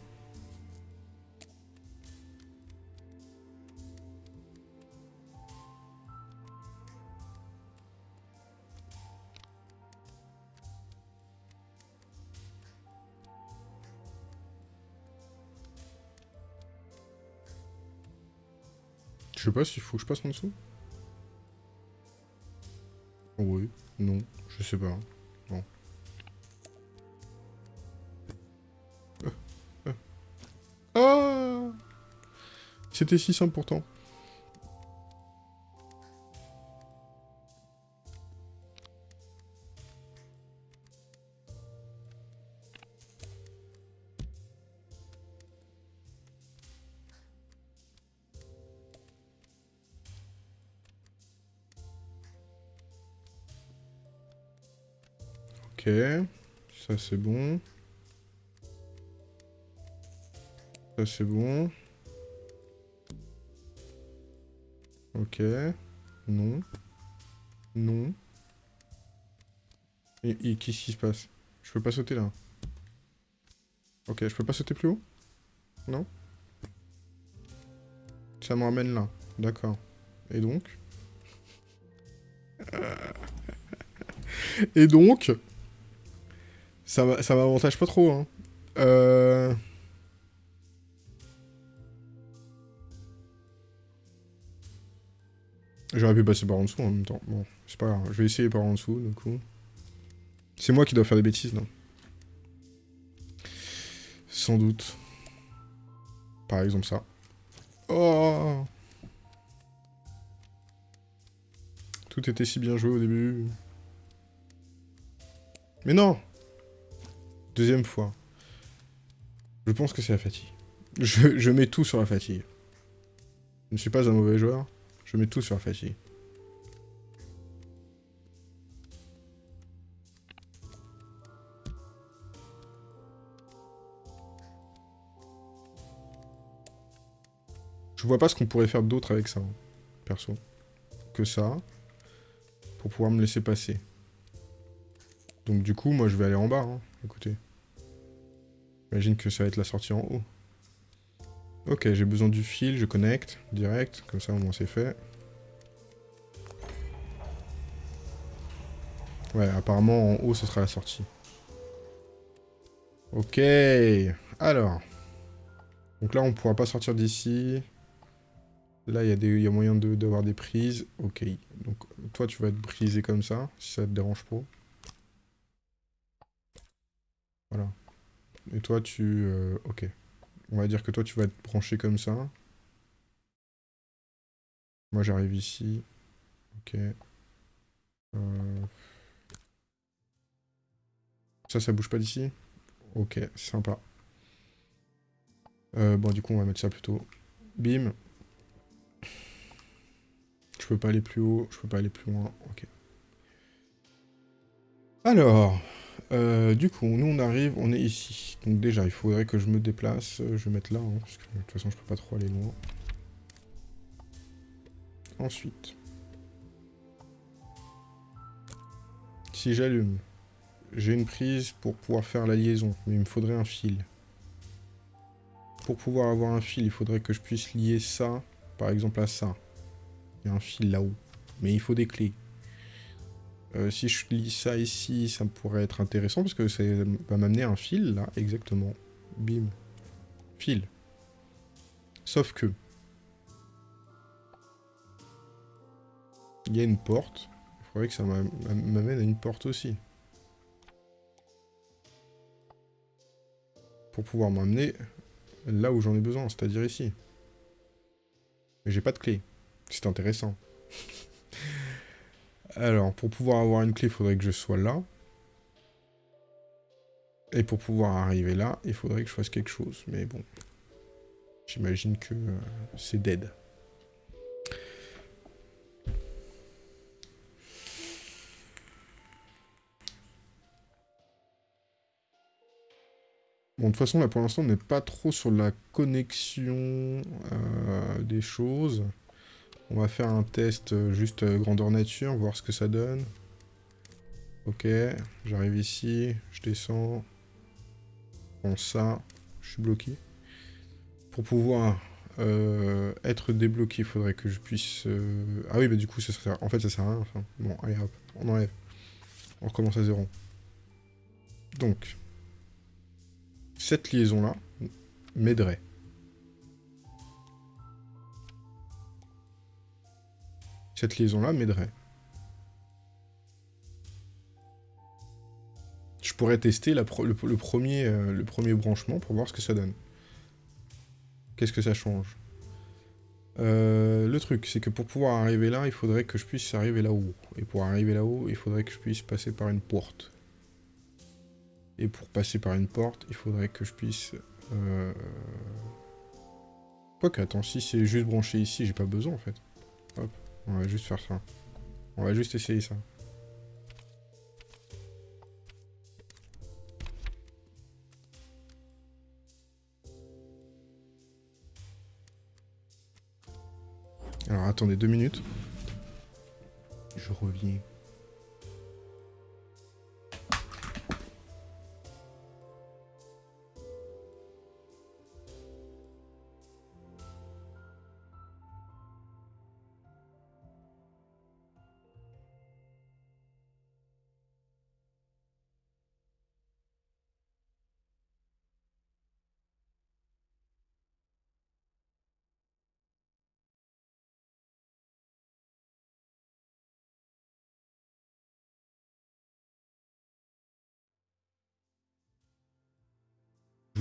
Je sais pas s'il faut que je passe en dessous. Oui, non, je sais pas. Bon. Ah C'était si simple pourtant. Ça c'est bon. Ça c'est bon. Ok. Non. Non. Et, qu'est-ce qui se passe? Je peux pas sauter là. Ok, je peux pas sauter plus haut? Non? Ça me ramène là. D'accord. Et donc? Et donc? Ça m'avantage pas trop, hein. Euh... J'aurais pu passer par en dessous en même temps. Bon, c'est pas grave. Je vais essayer par en dessous, du coup. C'est moi qui dois faire des bêtises, non? Sans doute. Par exemple ça. Oh Tout était si bien joué au début. Mais non Deuxième fois. Je pense que c'est la fatigue. Je, mets tout sur la fatigue. Je ne suis pas un mauvais joueur. Je mets tout sur la fatigue. Je vois pas ce qu'on pourrait faire d'autre avec ça, perso. Que ça. Pour pouvoir me laisser passer. Donc du coup, moi je vais aller en bas. Hein. Écoutez. J'imagine que ça va être la sortie en haut. Ok, j'ai besoin du fil, je connecte, direct, comme ça au moins c'est fait. Ouais, apparemment, en haut, ce sera la sortie. Ok. Alors. Donc là, on pourra pas sortir d'ici. Là, il y, y, a moyen d'avoir des prises. Ok. Donc, toi, tu vas être brisé comme ça, si ça te dérange pas. Voilà. Et toi, tu... Euh, ok. On va dire que toi, tu vas être branché comme ça. Moi, j'arrive ici. Ok. Euh, ça, ça bouge pas d'ici? Ok, sympa. Euh, bon, du coup, on va mettre ça plutôt. Bim. Je peux pas aller plus haut, je peux pas aller plus loin. Ok. Alors, euh, du coup, nous on arrive, on est ici. Donc déjà, il faudrait que je me déplace. Euh, je vais mettre là, hein, parce que de toute façon, je peux pas trop aller loin. Ensuite. Si j'allume, j'ai une prise pour pouvoir faire la liaison, mais il me faudrait un fil. Pour pouvoir avoir un fil, il faudrait que je puisse lier ça, par exemple à ça. Il y a un fil là-haut. Mais il faut des clés. Euh, si je lis ça ici, ça pourrait être intéressant parce que ça va m'amener un fil, là, exactement. Bim. Fil. Sauf que... Il y a une porte. Il faudrait que ça m'amène à une porte aussi. Pour pouvoir m'amener là où j'en ai besoin, c'est-à-dire ici. Mais j'ai pas de clé. C'est intéressant. Alors, pour pouvoir avoir une clé, il faudrait que je sois là. Et pour pouvoir arriver là, il faudrait que je fasse quelque chose. Mais bon, j'imagine que euh, c'est dead. Bon, de toute façon, là, pour l'instant, on n'est pas trop sur la connexion euh, des choses. On va faire un test euh, juste euh, grandeur nature, voir ce que ça donne. Ok, j'arrive ici, je descends. Bon, ça, je suis bloqué. Pour pouvoir être débloqué, il faudrait que je puisse... Ah oui, bah du coup, ça sert... en fait, ça sert à rien. Bon, allez hop, on enlève. On recommence à zéro. Donc, cette liaison-là m'aiderait. Cette liaison-là m'aiderait. Je pourrais tester le, premier, euh, le premier branchement pour voir ce que ça donne. Qu'est-ce que ça change? Euh, Le truc, c'est que pour pouvoir arriver là, il faudrait que je puisse arriver là-haut. Et pour arriver là-haut, il faudrait que je puisse passer par une porte. Et pour passer par une porte, il faudrait que je puisse... Euh... Quoique, attends, si c'est juste branché ici, j'ai pas besoin en fait. Hop, on va juste faire ça. On va juste essayer ça. Alors attendez deux minutes. Je reviens.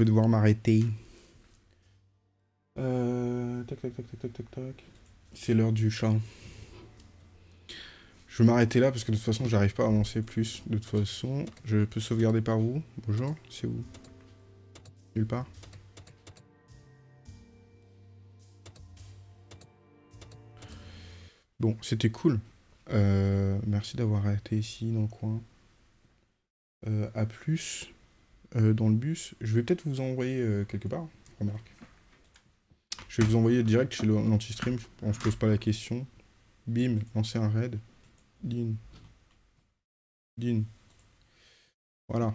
Vais devoir m'arrêter. Euh, tac, tac, tac, tac, tac, tac, C'est l'heure du chat. Je vais m'arrêter là parce que de toute façon, j'arrive pas à avancer plus. De toute façon, je peux sauvegarder par où Bonjour, c'est où? Nulle part? Bon, c'était cool. Euh, merci d'avoir été ici dans le coin. Euh, à plus. Euh, dans le bus. Je vais peut-être vous envoyer euh, quelque part, remarque. Je vais vous envoyer direct chez l'anti-stream, on se pose pas la question. Bim, lancer un raid. Din. Din. Voilà.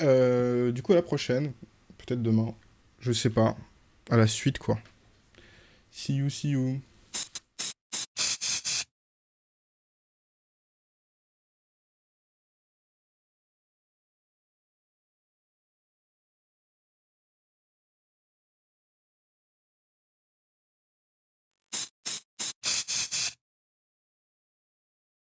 Euh, du coup, à la prochaine. Peut-être demain. Je sais pas. À la suite, quoi. See you, see you.